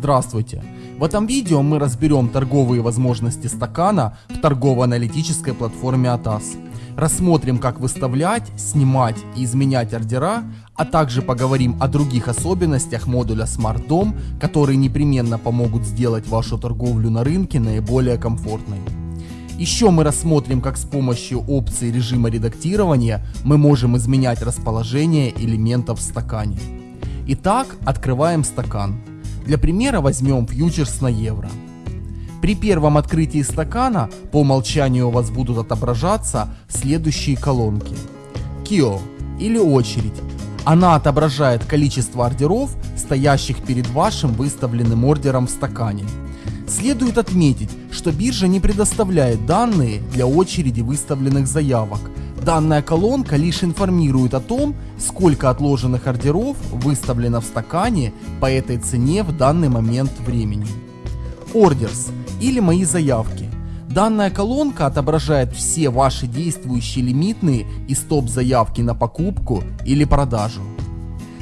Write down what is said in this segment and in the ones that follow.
Здравствуйте! В этом видео мы разберем торговые возможности стакана в торгово-аналитической платформе ATAS. Рассмотрим, как выставлять, снимать и изменять ордера, а также поговорим о других особенностях модуля Smart Dom, которые непременно помогут сделать вашу торговлю на рынке наиболее комфортной. Еще мы рассмотрим, как с помощью опции режима редактирования мы можем изменять расположение элементов в стакане. Итак, открываем стакан. Для примера возьмем фьючерс на евро. При первом открытии стакана по умолчанию у вас будут отображаться следующие колонки. Кио или очередь. Она отображает количество ордеров, стоящих перед вашим выставленным ордером в стакане. Следует отметить, что биржа не предоставляет данные для очереди выставленных заявок, Данная колонка лишь информирует о том, сколько отложенных ордеров выставлено в стакане по этой цене в данный момент времени. Orders или мои заявки. Данная колонка отображает все ваши действующие лимитные и стоп-заявки на покупку или продажу.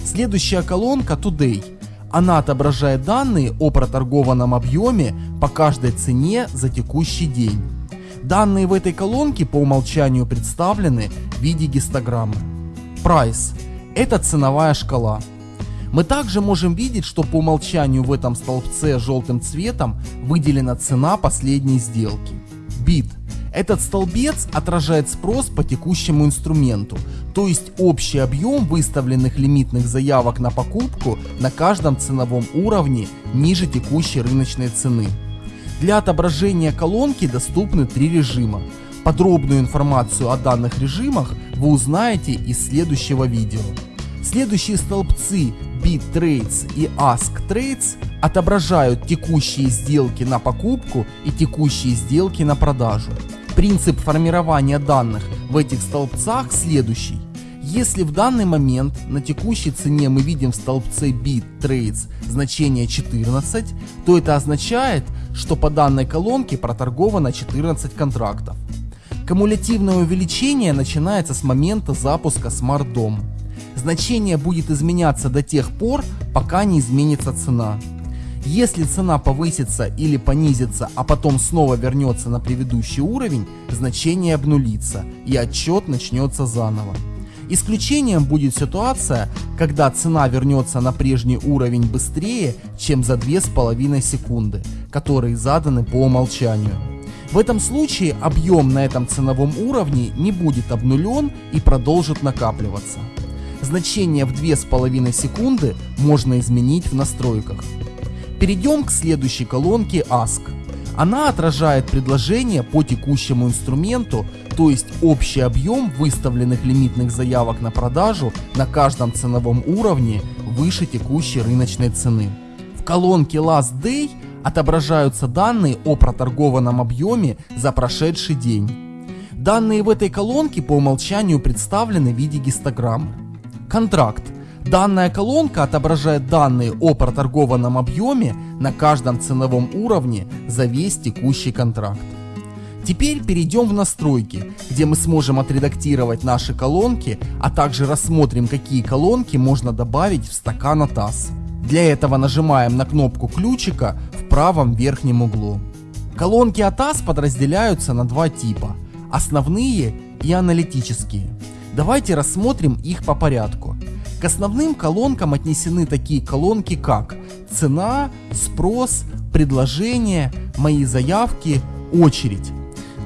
Следующая колонка Today. Она отображает данные о проторгованном объеме по каждой цене за текущий день. Данные в этой колонке по умолчанию представлены в виде гистограммы. Price – это ценовая шкала. Мы также можем видеть, что по умолчанию в этом столбце желтым цветом выделена цена последней сделки. Bid – этот столбец отражает спрос по текущему инструменту, то есть общий объем выставленных лимитных заявок на покупку на каждом ценовом уровне ниже текущей рыночной цены. Для отображения колонки доступны три режима. Подробную информацию о данных режимах вы узнаете из следующего видео. Следующие столбцы BitTrades и AskTrades отображают текущие сделки на покупку и текущие сделки на продажу. Принцип формирования данных в этих столбцах следующий. Если в данный момент на текущей цене мы видим в столбце BitTrades значение 14, то это означает, что по данной колонке проторговано 14 контрактов. Кумулятивное увеличение начинается с момента запуска Smart Dom. Значение будет изменяться до тех пор, пока не изменится цена. Если цена повысится или понизится, а потом снова вернется на предыдущий уровень, значение обнулится и отчет начнется заново. Исключением будет ситуация, когда цена вернется на прежний уровень быстрее, чем за 2,5 секунды, которые заданы по умолчанию. В этом случае объем на этом ценовом уровне не будет обнулен и продолжит накапливаться. Значение в 2,5 секунды можно изменить в настройках. Перейдем к следующей колонке Ask. Она отражает предложение по текущему инструменту, то есть общий объем выставленных лимитных заявок на продажу на каждом ценовом уровне выше текущей рыночной цены. В колонке Last Day отображаются данные о проторгованном объеме за прошедший день. Данные в этой колонке по умолчанию представлены в виде гистограммы. Контракт Данная колонка отображает данные о проторгованном объеме на каждом ценовом уровне за весь текущий контракт. Теперь перейдем в настройки, где мы сможем отредактировать наши колонки, а также рассмотрим, какие колонки можно добавить в стакан ATAS. Для этого нажимаем на кнопку ключика в правом верхнем углу. Колонки ATAS подразделяются на два типа – основные и аналитические. Давайте рассмотрим их по порядку. К основным колонкам отнесены такие колонки как цена, спрос, предложение, мои заявки, очередь.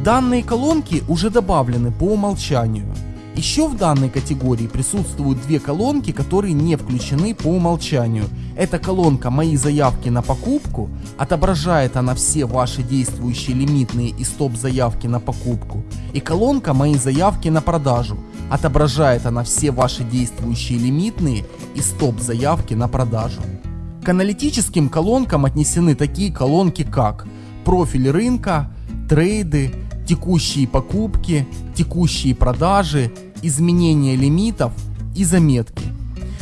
Данные колонки уже добавлены по умолчанию. Еще в данной категории присутствуют две колонки, которые не включены по умолчанию. Это колонка «Мои заявки на покупку», отображает она все ваши действующие лимитные и стоп-заявки на покупку. И колонка «Мои заявки на продажу», Отображает она все ваши действующие лимитные и стоп-заявки на продажу. К аналитическим колонкам отнесены такие колонки как профиль рынка, трейды, текущие покупки, текущие продажи, изменения лимитов и заметки.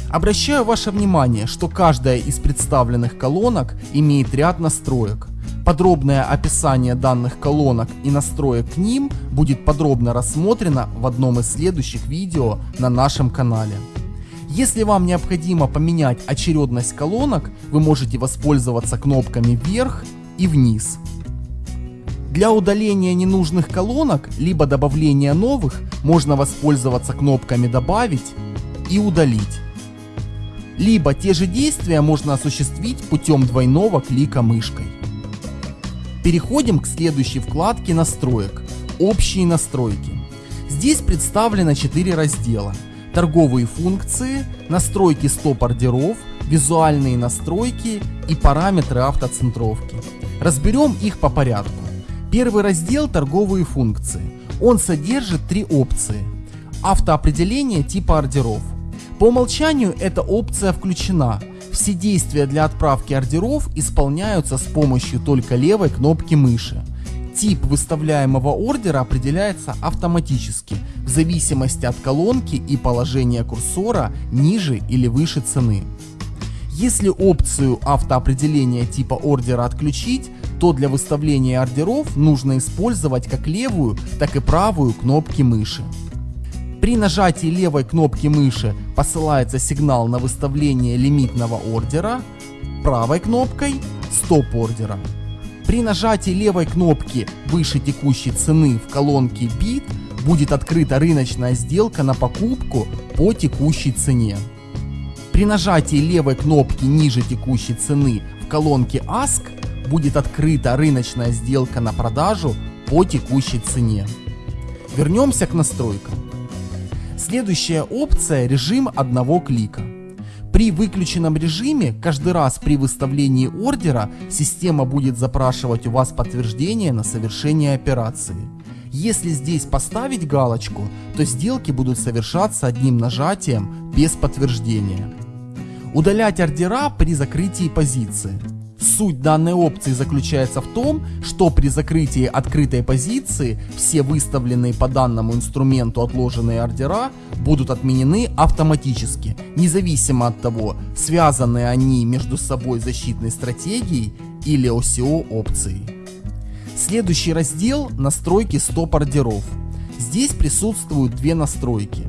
Обращаю ваше внимание, что каждая из представленных колонок имеет ряд настроек. Подробное описание данных колонок и настроек к ним будет подробно рассмотрено в одном из следующих видео на нашем канале. Если вам необходимо поменять очередность колонок, вы можете воспользоваться кнопками вверх и вниз. Для удаления ненужных колонок, либо добавления новых, можно воспользоваться кнопками «Добавить» и «Удалить». Либо те же действия можно осуществить путем двойного клика мышкой. Переходим к следующей вкладке настроек «Общие настройки». Здесь представлено 4 раздела. Торговые функции, настройки стоп-ордеров, визуальные настройки и параметры автоцентровки. Разберем их по порядку. Первый раздел торговые функции. Он содержит три опции. Автоопределение типа ордеров. По умолчанию эта опция включена. Все действия для отправки ордеров исполняются с помощью только левой кнопки мыши. Тип выставляемого ордера определяется автоматически, в зависимости от колонки и положения курсора ниже или выше цены. Если опцию автоопределения типа ордера отключить, то для выставления ордеров нужно использовать как левую, так и правую кнопки мыши. При нажатии левой кнопки мыши посылается сигнал на выставление лимитного ордера, правой кнопкой стоп ордера. При нажатии левой кнопки выше текущей цены в колонке бит будет открыта рыночная сделка на покупку по текущей цене. При нажатии левой кнопки ниже текущей цены в колонке Ask будет открыта рыночная сделка на продажу по текущей цене. Вернемся к настройкам. Следующая опция режим одного клика. При выключенном режиме каждый раз при выставлении ордера система будет запрашивать у вас подтверждение на совершение операции. Если здесь поставить галочку, то сделки будут совершаться одним нажатием без подтверждения. Удалять ордера при закрытии позиции. Суть данной опции заключается в том, что при закрытии открытой позиции все выставленные по данному инструменту отложенные ордера будут отменены автоматически, независимо от того, связаны они между собой защитной стратегией или OCO опцией. Следующий раздел – настройки стоп-ордеров. Здесь присутствуют две настройки.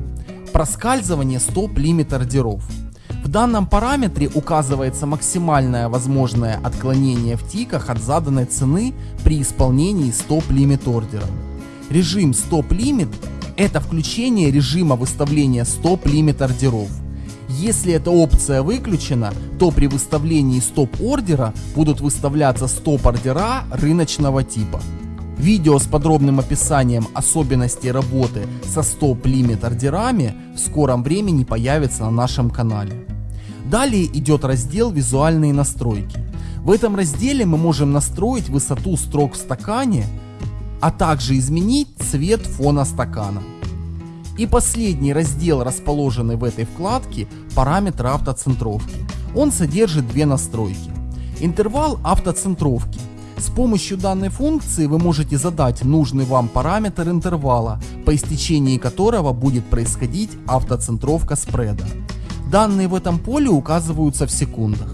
Проскальзывание стоп-лимит ордеров – в данном параметре указывается максимальное возможное отклонение в тиках от заданной цены при исполнении стоп-лимит ордера. Режим стоп-лимит – это включение режима выставления стоп-лимит ордеров. Если эта опция выключена, то при выставлении стоп-ордера будут выставляться стоп-ордера рыночного типа. Видео с подробным описанием особенностей работы со стоп-лимит ордерами в скором времени появится на нашем канале. Далее идет раздел «Визуальные настройки». В этом разделе мы можем настроить высоту строк в стакане, а также изменить цвет фона стакана. И последний раздел, расположенный в этой вкладке, параметры автоцентровки. Он содержит две настройки. Интервал автоцентровки. С помощью данной функции вы можете задать нужный вам параметр интервала, по истечении которого будет происходить автоцентровка спреда. Данные в этом поле указываются в секундах.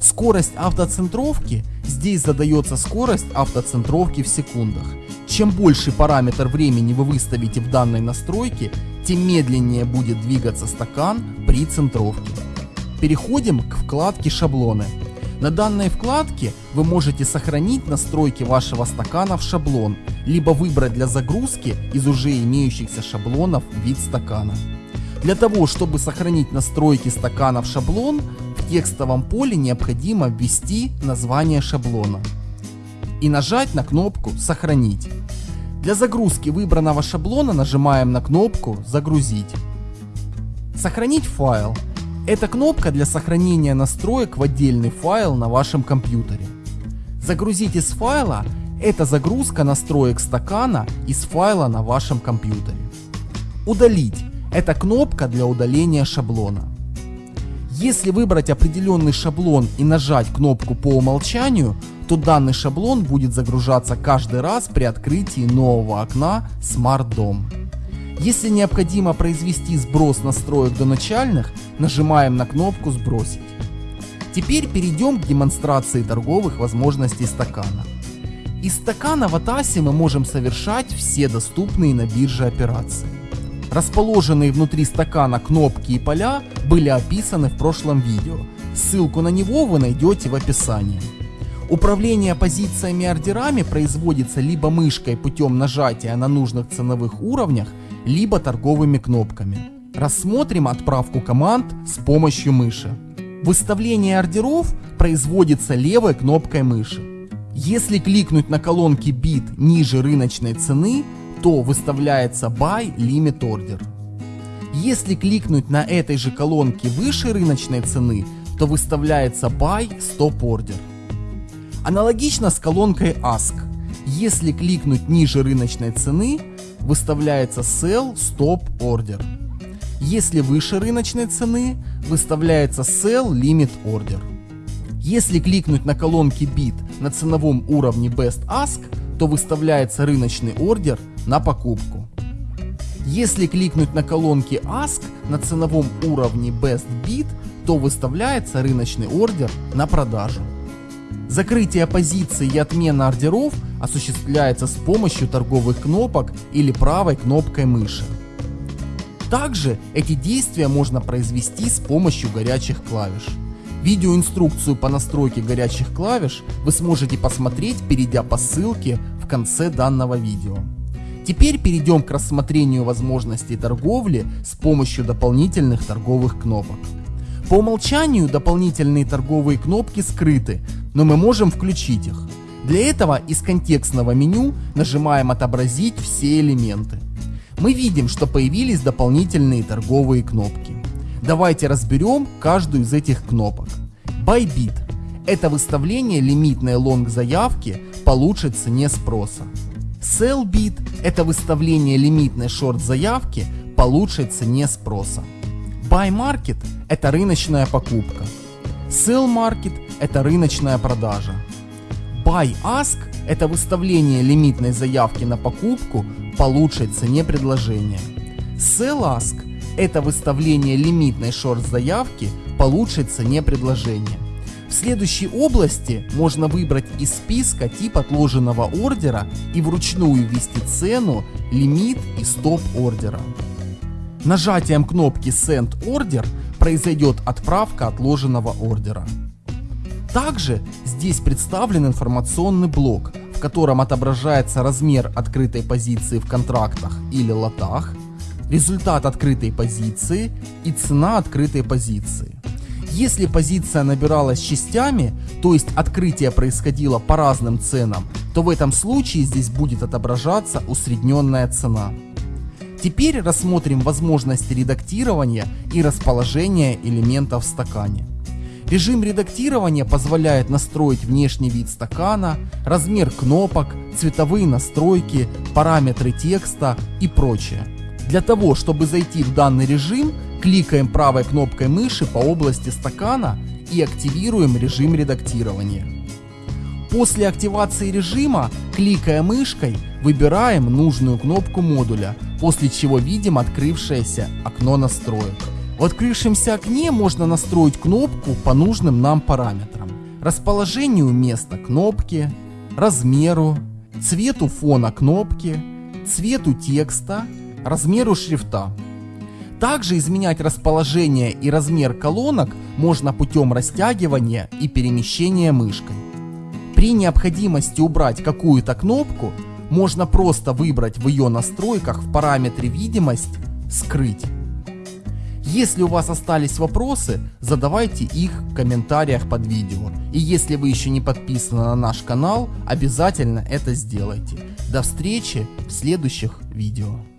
Скорость автоцентровки. Здесь задается скорость автоцентровки в секундах. Чем больше параметр времени вы выставите в данной настройке, тем медленнее будет двигаться стакан при центровке. Переходим к вкладке шаблоны. На данной вкладке вы можете сохранить настройки вашего стакана в шаблон, либо выбрать для загрузки из уже имеющихся шаблонов вид стакана. Для того, чтобы сохранить настройки стакана в шаблон, в текстовом поле необходимо ввести название шаблона и нажать на кнопку «Сохранить». Для загрузки выбранного шаблона нажимаем на кнопку «Загрузить». Сохранить файл. Это кнопка для сохранения настроек в отдельный файл на вашем компьютере. Загрузить из файла – это загрузка настроек стакана из файла на вашем компьютере. Удалить это кнопка для удаления шаблона. Если выбрать определенный шаблон и нажать кнопку по умолчанию, то данный шаблон будет загружаться каждый раз при открытии нового окна Smart Dom. Если необходимо произвести сброс настроек до начальных, нажимаем на кнопку «Сбросить». Теперь перейдем к демонстрации торговых возможностей стакана. Из стакана в Атасе мы можем совершать все доступные на бирже операции. Расположенные внутри стакана кнопки и поля были описаны в прошлом видео. Ссылку на него вы найдете в описании. Управление позициями ордерами производится либо мышкой путем нажатия на нужных ценовых уровнях, либо торговыми кнопками. Рассмотрим отправку команд с помощью мыши. Выставление ордеров производится левой кнопкой мыши. Если кликнуть на колонки бит ниже рыночной цены, то выставляется Buy Limit Order. Если кликнуть на этой же колонке выше рыночной цены, то выставляется Buy Stop Order. Аналогично с колонкой Ask. Если кликнуть ниже рыночной цены, выставляется Sell Stop Order. Если выше рыночной цены, выставляется Sell Limit Order. Если кликнуть на колонки Bid на ценовом уровне Best Ask, то выставляется рыночный ордер на покупку. Если кликнуть на колонки Ask на ценовом уровне Best Bid, то выставляется рыночный ордер на продажу. Закрытие позиции и отмена ордеров осуществляется с помощью торговых кнопок или правой кнопкой мыши. Также эти действия можно произвести с помощью горячих клавиш. Видеоинструкцию по настройке горячих клавиш вы сможете посмотреть, перейдя по ссылке в конце данного видео. Теперь перейдем к рассмотрению возможностей торговли с помощью дополнительных торговых кнопок. По умолчанию дополнительные торговые кнопки скрыты, но мы можем включить их. Для этого из контекстного меню нажимаем «Отобразить все элементы». Мы видим, что появились дополнительные торговые кнопки. Давайте разберем каждую из этих кнопок. Bybit – это выставление лимитной лонг заявки по лучшей цене спроса. Sellbit – это выставление лимитной шорт заявки по лучшей цене спроса. Buy Market – это рыночная покупка. Sell Market – это рыночная продажа. Buy Ask – это выставление лимитной заявки на покупку по лучшей цене предложения. Sell Ask это выставление лимитной шорт-заявки по лучшей цене предложения. В следующей области можно выбрать из списка тип отложенного ордера и вручную ввести цену, лимит и стоп ордера. Нажатием кнопки Send Order произойдет отправка отложенного ордера. Также здесь представлен информационный блок, в котором отображается размер открытой позиции в контрактах или лотах, результат открытой позиции и цена открытой позиции. Если позиция набиралась частями, то есть открытие происходило по разным ценам, то в этом случае здесь будет отображаться усредненная цена. Теперь рассмотрим возможности редактирования и расположения элементов в стакане. Режим редактирования позволяет настроить внешний вид стакана, размер кнопок, цветовые настройки, параметры текста и прочее. Для того, чтобы зайти в данный режим, кликаем правой кнопкой мыши по области стакана и активируем режим редактирования. После активации режима, кликая мышкой, выбираем нужную кнопку модуля, после чего видим открывшееся окно настроек. В открывшемся окне можно настроить кнопку по нужным нам параметрам. Расположению места кнопки, размеру, цвету фона кнопки, цвету текста размеру шрифта. Также изменять расположение и размер колонок можно путем растягивания и перемещения мышкой. При необходимости убрать какую-то кнопку, можно просто выбрать в ее настройках в параметре видимость «Скрыть». Если у вас остались вопросы, задавайте их в комментариях под видео. И если вы еще не подписаны на наш канал, обязательно это сделайте. До встречи в следующих видео.